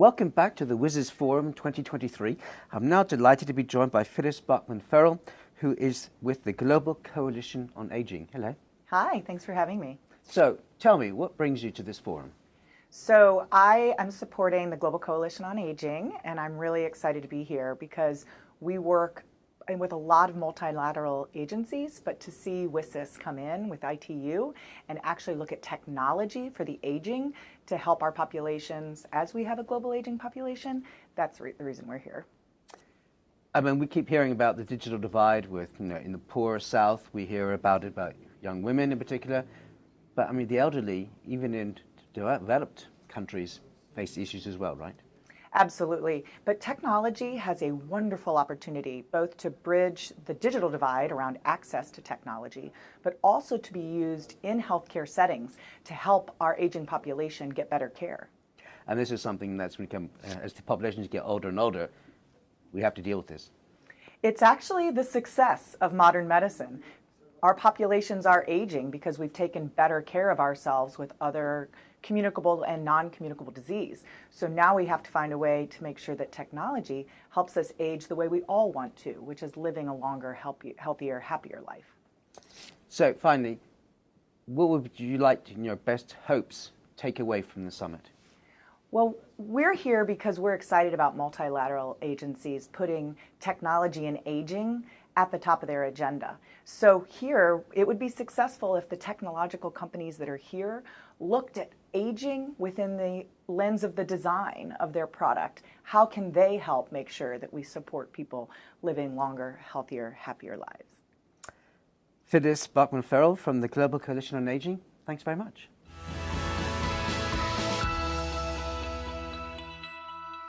Welcome back to the WSIS Forum 2023. I'm now delighted to be joined by Phyllis Barkman Ferrell, who is with the Global Coalition on Aging. Hello. Hi, thanks for having me. So, tell me, what brings you to this forum? So, I am supporting the Global Coalition on Aging, and I'm really excited to be here because we work with a lot of multilateral agencies, but to see WSIS come in with ITU and actually look at technology for the aging to help our populations as we have a global aging population, that's re the reason we're here. I mean, we keep hearing about the digital divide with, you know, in the poor South, we hear about it about young women in particular. But I mean, the elderly, even in developed countries, face issues as well, right? Absolutely. But technology has a wonderful opportunity both to bridge the digital divide around access to technology, but also to be used in healthcare settings to help our aging population get better care. And this is something that's become, uh, as the populations get older and older, we have to deal with this. It's actually the success of modern medicine. Our populations are aging because we've taken better care of ourselves with other communicable and non-communicable disease. So now we have to find a way to make sure that technology helps us age the way we all want to, which is living a longer, healthier, happier life. So finally, what would you like in your best hopes, take away from the summit? Well, we're here because we're excited about multilateral agencies putting technology and aging at the top of their agenda. So here, it would be successful if the technological companies that are here looked at aging within the lens of the design of their product. How can they help make sure that we support people living longer, healthier, happier lives? Phyllis Barkman Ferrell from the Global Coalition on Aging, thanks very much.